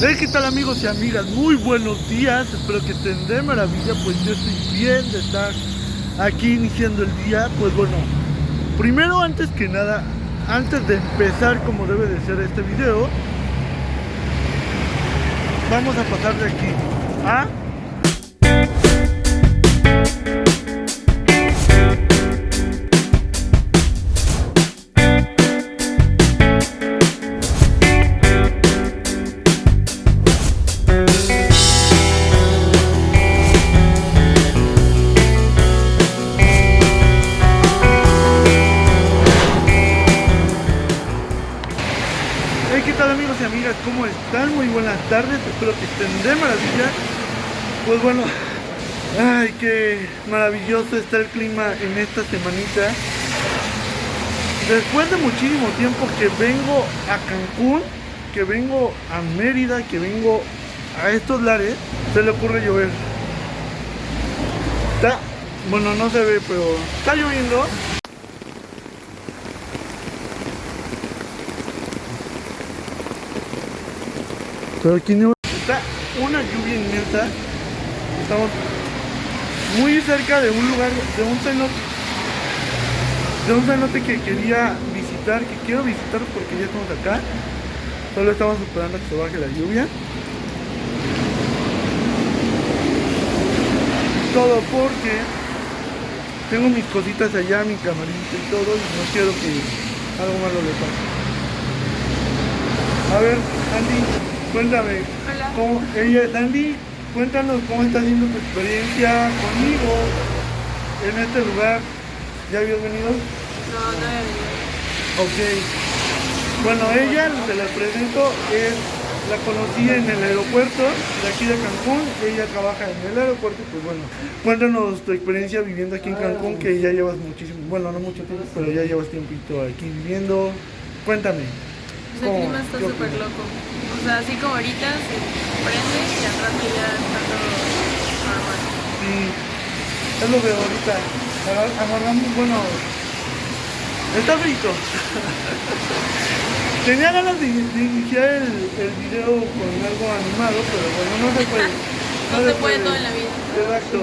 Hey, ¿qué tal amigos y amigas? Muy buenos días, espero que estén de maravilla, pues yo estoy bien de estar aquí iniciando el día. Pues bueno, primero antes que nada, antes de empezar como debe de ser este video, vamos a pasar de aquí a... Pues bueno, ay, qué maravilloso está el clima en esta semanita. Después de muchísimo tiempo que vengo a Cancún, que vengo a Mérida, que vengo a estos lares, se le ocurre llover. Está, bueno, no se ve, pero está lloviendo. Pero aquí no está una lluvia inmensa. Estamos muy cerca de un lugar, de un cenote, de un cenote que quería visitar, que quiero visitar porque ya estamos acá. Solo estamos esperando a que se baje la lluvia. Todo porque tengo mis cositas allá, mi camarita y todo, y no quiero que algo malo le pase. A ver, Andy, cuéntame. Hola. ¿cómo, ella, Andy, cuéntanos cómo está siendo tu experiencia conmigo en este lugar. ¿Ya habías venido? No, no había venido. Ok. Bueno, ella, se la presento, es, la conocí en el aeropuerto de aquí de Cancún. Ella trabaja en el aeropuerto. Pues bueno, cuéntanos tu experiencia viviendo aquí en Cancún, que ya llevas muchísimo, bueno, no mucho tiempo, pero ya llevas tiempito aquí viviendo. Cuéntame. Pues el clima está ¿Qué súper loco. O sea, así como ahorita se prende y al rato ya está todo normal. Sí, es lo que ahorita agar- agarramos, bueno, está frito. Tenía ganas de, de iniciar el, el video con algo animado, pero bueno, no se puede. No se puede todo en la vida. Exacto.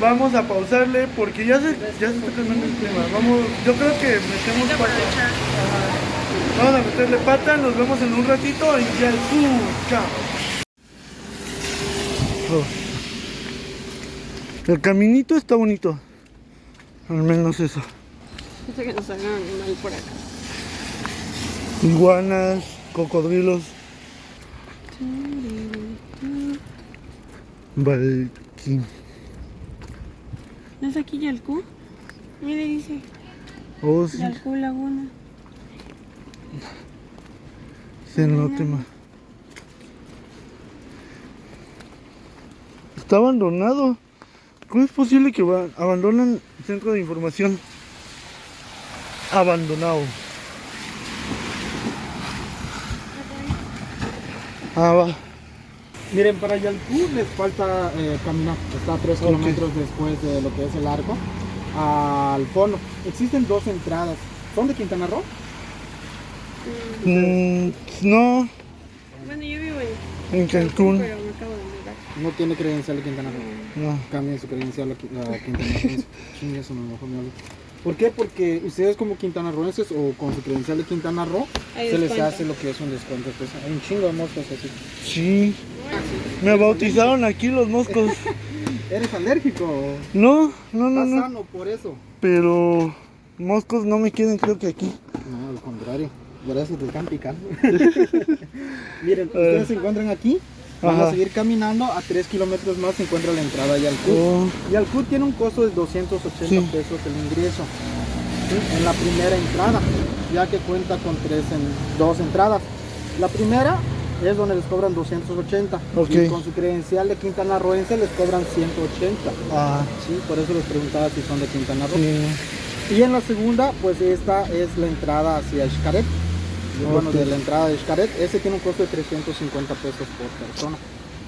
Vamos a pausarle porque ya se, ya se está cambiando el clima. Vamos, yo creo que metemos Hay que pata. aprovechar. Ajá. Vamos a meterle pata, nos vemos en un ratito y ya el chao. El caminito está bonito. Al menos eso. Dice que nos hagan animal por acá. Iguanas, cocodrilos. Valquín. ¿No es aquí Yalcú? Mire, dice Oh, sí. Yalcú Laguna. Cenote, ma. Está abandonado. ¿Cómo es posible que abandonan el centro de información? Abandonado. Ah, va. Miren, para Yalcú les falta eh, caminar, está a 3 Ok. kilómetros después de lo que es el arco, al fondo. Existen dos entradas. ¿Son de Quintana Roo? Mm, no, Bueno, yo vivo en en Cancún. pero me acabo de mudar. No tiene credencial de Quintana Roo. No. Cambien su credencial a, Qui- a Quintana Roo. Chingue, eso no, mejor me hablo. ¿Por qué? Porque ustedes como quintanarroenses o con su credencial de Quintana Roo, Hay se les hace lo que es un descuento. Pues, hay un chingo de moscas así. Sí. Me bautizaron aquí los moscos. ¿Eres alérgico? o No, no, no, Estás no. sano por eso. Pero moscos no me quieren, creo que aquí. Por eso te están picando. Miren, ver. ustedes se encuentran aquí. Ajá. a seguir caminando. A 3 kilómetros más se encuentra la entrada a Yalcú. Oh, Yalcú tiene un costo de 280 Sí. pesos el ingreso. ¿sí? En la primera entrada. Ya que cuenta con tres en, dos entradas. La primera es donde les cobran 280. Ok. Y con su credencial de Quintana Rooense les cobran 180. ah, Sí, por eso les preguntaba si son de Quintana Roo. sí. Y en la segunda, pues esta es la entrada hacia Xcaret. Bueno, de la entrada de Xcaret, ese tiene un costo de 350 pesos por persona.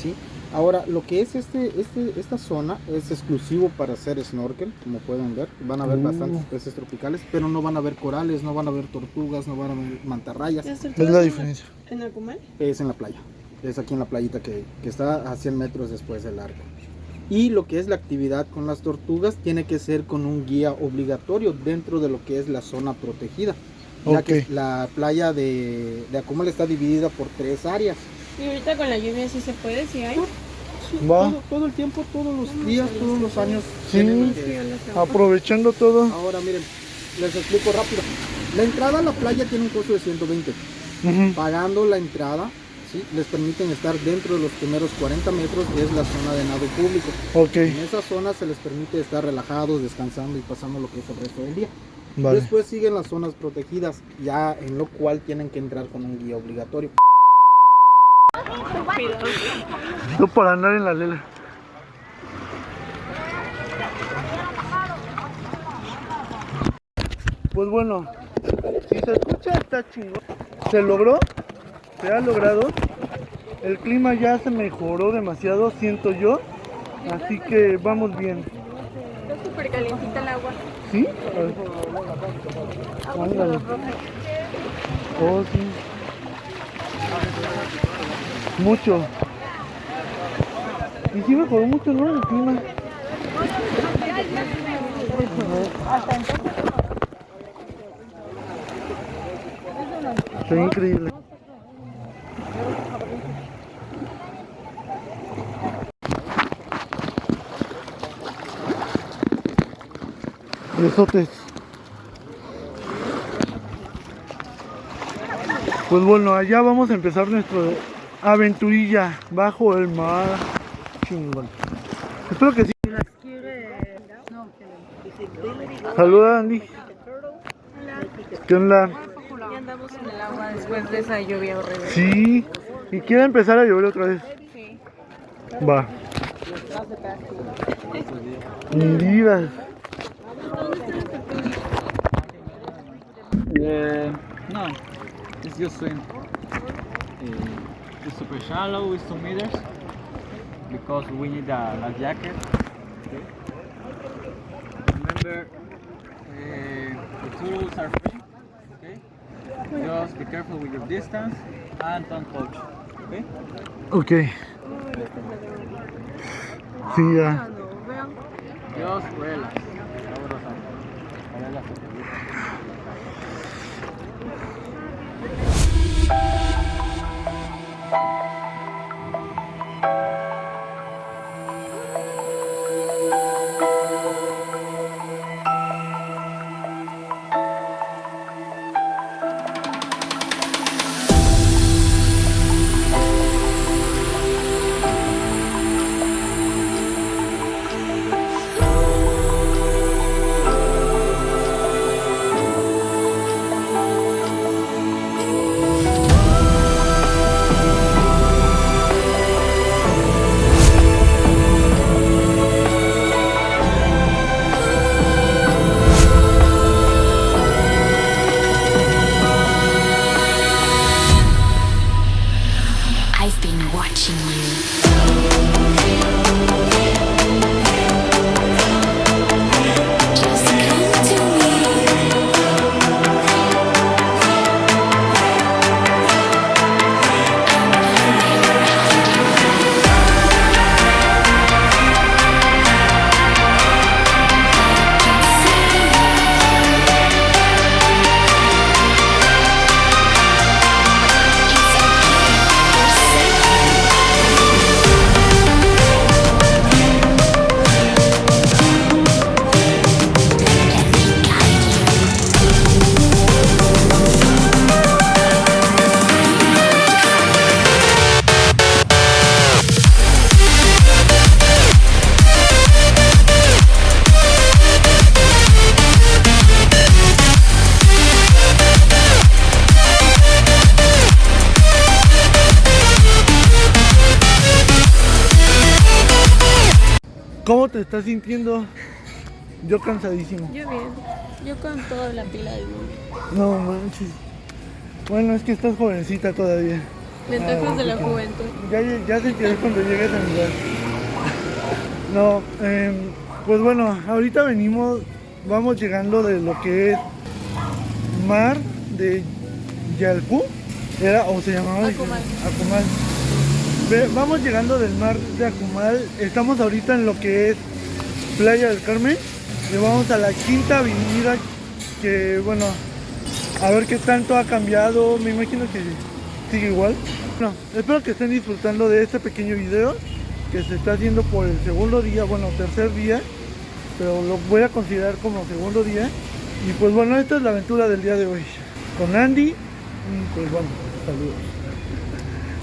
¿sí? Ahora, lo que es este, este, esta zona es exclusivo para hacer snorkel, como pueden ver. Van a ver Uh. bastantes peces tropicales, pero no van a ver corales, no van a ver tortugas, no van a ver mantarrayas. ¿Ya está Es la diferencia. ¿En Acumal? Es en la playa. Es aquí en la playita que, que está a 100 metros después del arco. Y lo que es la actividad con las tortugas tiene que ser con un guía obligatorio dentro de lo que es la zona protegida. Ya Ok. que la playa de, de Acumal está dividida por tres áreas. Y ahorita con la lluvia sí se puede, sí hay. Sí, Va. todo, todo el tiempo, todos los días, todos los años. Sí. que-. Aprovechando todo. Ahora miren, les explico rápido. La entrada a la playa tiene un costo de 120. Ujú. Pagando la entrada, ¿sí? les permiten estar dentro de los primeros 40 metros, que es la zona de nado público. Ok, En esa zona se les permite estar relajados, descansando y pasando lo que es el resto del día. Vale. Después siguen las zonas protegidas, ya en lo cual tienen que entrar con un guía obligatorio. Tú por andar en la lela. Pues bueno, si se escucha está chingón. Se logró, se ha logrado. El clima ya se mejoró demasiado, siento yo. Así que vamos bien. Está súper calientita el agua. ¿Sí? Ándale. Oh, sí. Mucho. Y sí mejoró mucho, ¿no? El clima. Está increíble. Besotes. Pues bueno, allá vamos a empezar nuestra aventurilla bajo el mar. Chingón. Espero que sí. Saluda Andy. ¿Qué onda? Ya andamos en el agua después de esa lluvia horrible. Sí. Y quiere empezar a llover otra vez. Sí. Va. Ni Uh, no, it's just swim. Uh, it's super shallow, it's 2 meters because we need a, a jacket. Okay. Remember, uh, the tools are free. Okay. Just be careful with your distance and don't touch. Okay. Ok. Sí, ya. Just relax. I've been watching you. Te estás sintiendo? Yo cansadísimo. Yo bien. Yo con toda la pila del mundo. No manches. Bueno, es que estás jovencita todavía. Ventajas de la juventud. Ya, ya sentiré cuando llegues al lugar. No, em, pues bueno, ahorita venimos, vamos llegando de lo que es mar de Yalcú, era o se llamaba. Acumal. Vamos llegando del mar de Acumal. Estamos ahorita en lo que es Playa del Carmen. Y vamos a la quinta avenida que, bueno, a ver qué tanto ha cambiado. Me imagino que sigue igual. Bueno, espero que estén disfrutando de este pequeño video que se está haciendo por el segundo día, bueno, tercer día. Pero lo voy a considerar como segundo día. Y pues bueno, esta es la aventura del día de hoy. Con Andy. Pues bueno, saludos.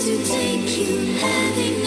to take you. Having